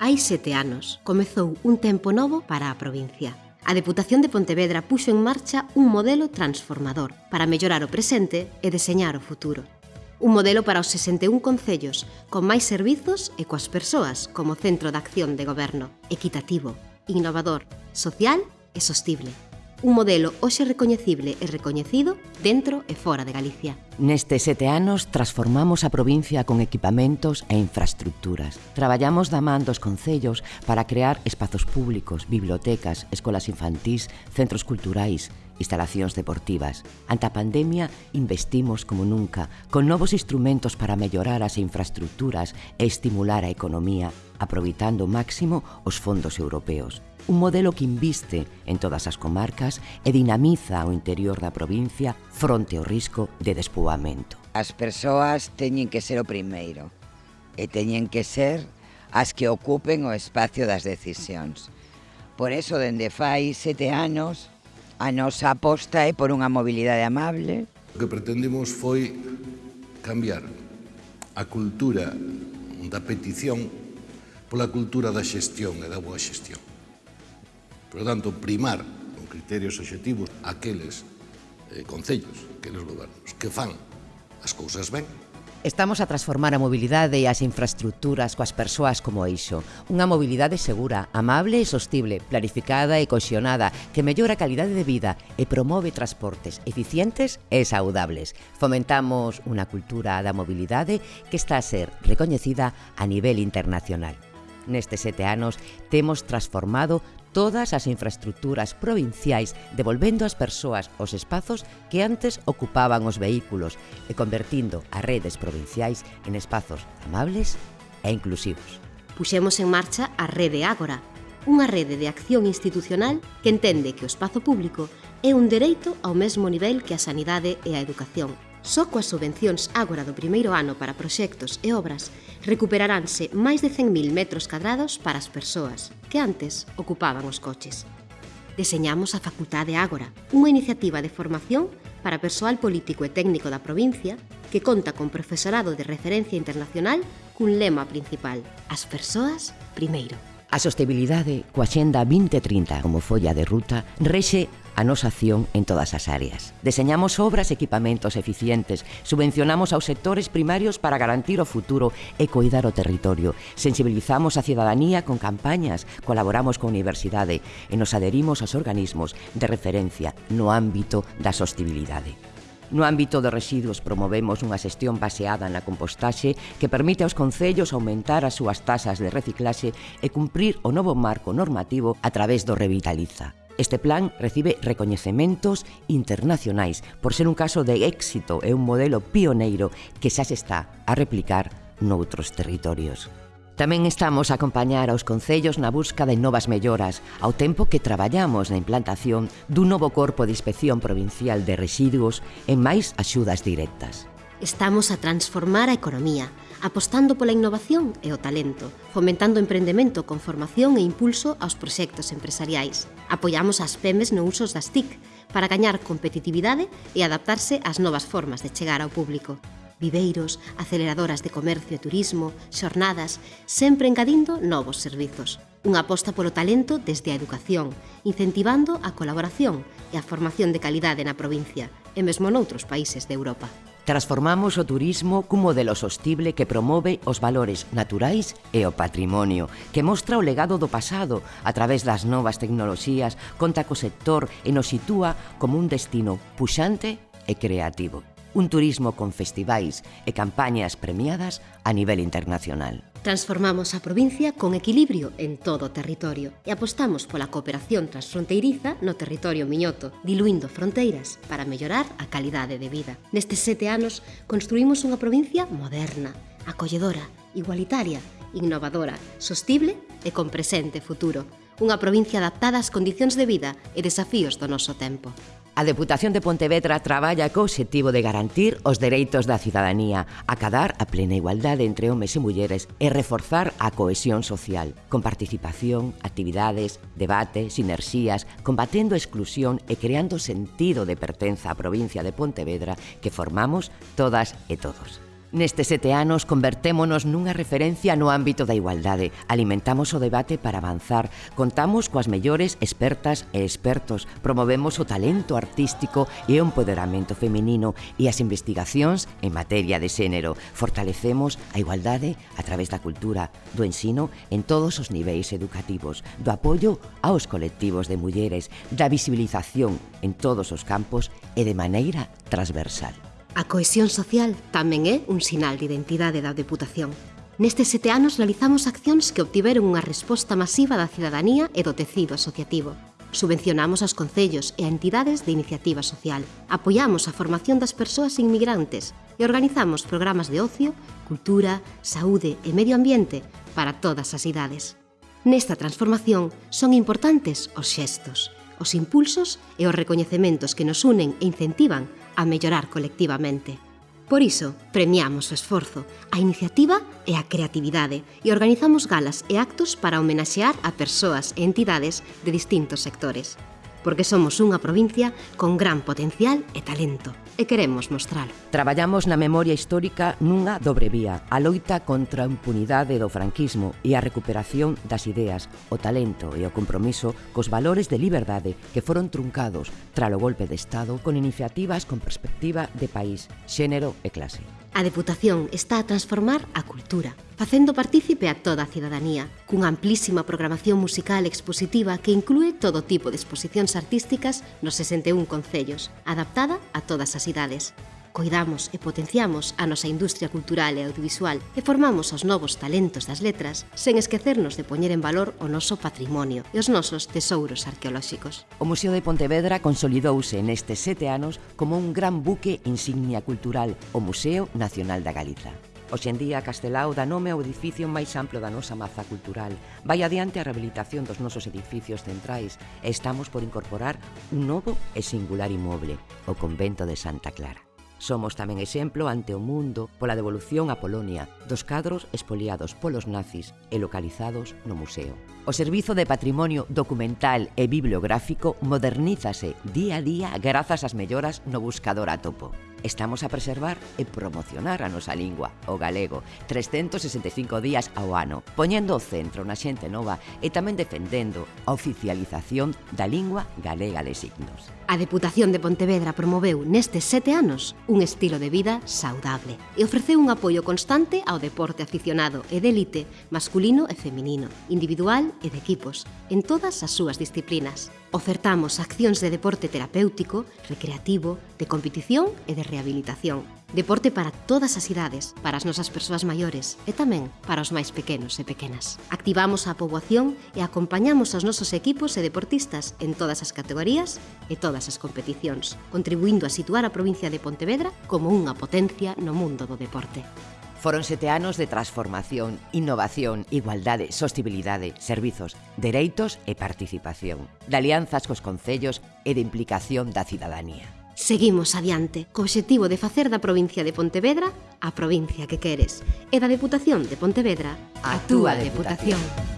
Hai sete anos comezou un tempo novo para a provincia. A Deputación de Pontevedra puxo en marcha un modelo transformador para mellorar o presente e deseñar o futuro. Un modelo para os 61 concellos, con máis servizos e coas persoas como centro de acción de goberno, equitativo, innovador, social e sostible. Un modelo hoxe recoñecible e recoñecido dentro e fora de Galicia. Nestes sete anos transformamos a provincia con equipamentos e infraestructuras. Traballamos da man dos concellos para crear espazos públicos, bibliotecas, escolas infantís, centros culturais, instalacións deportivas. Ante a pandemia, investimos como nunca, con novos instrumentos para mellorar as infraestructuras e estimular a economía, aproveitando máximo os fondos europeos un modelo que inviste en todas as comarcas e dinamiza o interior da provincia fronte ao risco de despoboar despoboamento. As persoas teñen que ser o primeiro e teñen que ser as que ocupen o espacio das decisións. Por eso, dende fai sete anos, a nosa aposta é por unha mobilidade amable. O que pretendemos foi cambiar a cultura da petición pola cultura da xestión e da boa xestión. Por tanto, primar con criterios objetivos aqueles eh, concellos, aqueles gobernos, que fan as cousas ben, Estamos a transformar a mobilidade e as infraestructuras coas persoas como eixo. Unha mobilidade segura, amable e sostible, planificada e coxionada, que mellora a calidade de vida e promove transportes eficientes e saudables. Fomentamos unha cultura da mobilidade que está a ser recoñecida a nivel internacional. Nestes sete anos temos transformado todas as infraestructuras provinciais devolvendo ás persoas os espazos que antes ocupaban os vehículos e convertindo as redes provinciais en espazos amables e inclusivos. Puxemos en marcha a Rede Ágora, unha rede de acción institucional que entende que o espazo público é un dereito ao mesmo nivel que a sanidade e a educación Só coas subvencións agora do primeiro ano para proxectos e obras recuperaránse máis de 100.000 metros cadrados para as persoas que antes ocupaban os coches. Deseñamos a Facultade Ágora, unha iniciativa de formación para persoal político e técnico da provincia que conta con profesorado de referencia internacional cun lema principal, as persoas primeiro. A sostibilidade coa Xenda 2030 como folla de ruta rexe a nosa acción en todas as áreas. Deseñamos obras e equipamentos eficientes, subvencionamos aos sectores primarios para garantir o futuro e coidar o territorio, sensibilizamos a cidadanía con campañas, colaboramos con universidade e nos aderimos aos organismos de referencia no ámbito da sostibilidade. No ámbito de residuos promovemos unha xestión baseada na compostaxe que permite aos concellos aumentar as súas tasas de reciclaxe e cumprir o novo marco normativo a través do Revitaliza. Este plan recibe recoñecementos internacionais por ser un caso de éxito e un modelo pioneiro que xa se está a replicar noutros territorios. Tamén estamos a acompañar aos concellos na busca de novas melloras, ao tempo que traballamos na implantación dun novo corpo de inspección provincial de residuos e máis axudas directas. Estamos a transformar a economía, apostando pola innovación e o talento, fomentando o emprendemento con formación e impulso aos proxectos empresariais. Apoiamos as PEMES no usos das TIC para gañar competitividade e adaptarse ás novas formas de chegar ao público viveiros, aceleradoras de comercio e turismo, xornadas, sempre engadindo novos servizos. Unha aposta polo talento desde a educación, incentivando a colaboración e a formación de calidade na provincia e mesmo noutros países de Europa. Transformamos o turismo cun modelo sostible que promove os valores naturais e o patrimonio, que mostra o legado do pasado a través das novas tecnoloxías, conta co sector e nos sitúa como un destino puxante e creativo un turismo con festivais e campañas premiadas a nivel internacional. Transformamos a provincia con equilibrio en todo o territorio e apostamos pola cooperación transfronteiriza no territorio miñoto, diluindo fronteiras para mellorar a calidade de vida. Nestes sete anos construímos unha provincia moderna, acolledora, igualitaria, innovadora, sostible e con presente futuro. Unha provincia adaptada ás condicións de vida e desafíos do noso tempo. A Deputación de Pontevedra traballa co obxectivo de garantir os dereitos da cidadanía, acadar a plena igualdade entre homes e mulleres e reforzar a cohesión social, con participación, actividades, debate, sinerxías, combatendo a exclusión e creando sentido de pertenza á provincia de Pontevedra que formamos todas e todos. Nestes sete anos convertémonos nunha referencia no ámbito da igualdade. Alimentamos o debate para avanzar. Contamos coas mellores expertas e expertos. Promovemos o talento artístico e o empoderamento feminino e as investigacións en materia de xénero. Fortalecemos a igualdade a través da cultura, do ensino en todos os niveis educativos, do apoio aos colectivos de mulleres, da visibilización en todos os campos e de maneira transversal. A cohesión social tamén é un sinal de identidade da Deputación. Nestes sete anos realizamos accións que obtiveron unha resposta masiva da cidadanía e do tecido asociativo. Subvencionamos aos concellos e a entidades de iniciativa social, apoiamos a formación das persoas inmigrantes e organizamos programas de ocio, cultura, saúde e medio ambiente para todas as idades. Nesta transformación son importantes os xestos, os impulsos e os recoñecementos que nos unen e incentivan a mellorar colectivamente. Por iso, premiamos o esforzo, a iniciativa e a creatividade e organizamos galas e actos para homenaxear a persoas e entidades de distintos sectores, porque somos unha provincia con gran potencial e talento e queremos mostralo. Traballamos na memoria histórica nunha dobre vía, a loita contra a impunidade do franquismo e a recuperación das ideas, o talento e o compromiso cos valores de liberdade que foron truncados tralo golpe de Estado con iniciativas con perspectiva de país, xénero e clase. A Deputación está a transformar a cultura, facendo partícipe a toda a cidadanía, cunha amplísima programación musical expositiva que inclúe todo tipo de exposicións artísticas nos 61 concellos, adaptada a todas as idades. Coidamos e potenciamos a nosa industria cultural e audiovisual e formamos os novos talentos das letras sen esquecernos de poñer en valor o noso patrimonio e os nosos tesouros arqueolóxicos. O Museo de Pontevedra consolidouse nestes sete anos como un gran buque insignia cultural, o Museo Nacional da Galiza. Hoxe en día, Castelao dá nome ao edificio máis amplo da nosa maza cultural. Vai adiante a rehabilitación dos nosos edificios centrais e estamos por incorporar un novo e singular inmoble, o Convento de Santa Clara. Somos tamén exemplo ante o mundo pola devolución a Polonia dos cadros espoliados polos nazis e localizados no museo. O Servizo de Patrimonio Documental e Bibliográfico modernízase día a día grazas ás melloras no buscador a topo. Estamos a preservar e promocionar a nosa lingua, o galego, 365 días ao ano, poñendo o centro na xente nova e tamén defendendo a oficialización da lingua galega de signos. A Deputación de Pontevedra promoveu nestes sete anos un estilo de vida saudable e ofreceu un apoio constante ao deporte aficionado e de élite masculino e feminino, individual e de equipos, en todas as súas disciplinas. Ofertamos accións de deporte terapéutico, recreativo, de competición e de rehabilitación. Deporte para todas as idades, para as nosas persoas maiores e tamén para os máis pequenos e pequenas. Activamos a poboación e acompañamos aos nosos equipos e deportistas en todas as categorías e todas as competicións, contribuindo a situar a provincia de Pontevedra como unha potencia no mundo do deporte. Foron sete anos de transformación, innovación, igualdade, sostibilidade, servizos, dereitos e participación, de alianzas cos concellos e de implicación da cidadanía. Seguimos adiante, co obxectivo de facer da provincia de Pontevedra a provincia que queres e da Deputación de Pontevedra a túa Deputación. deputación.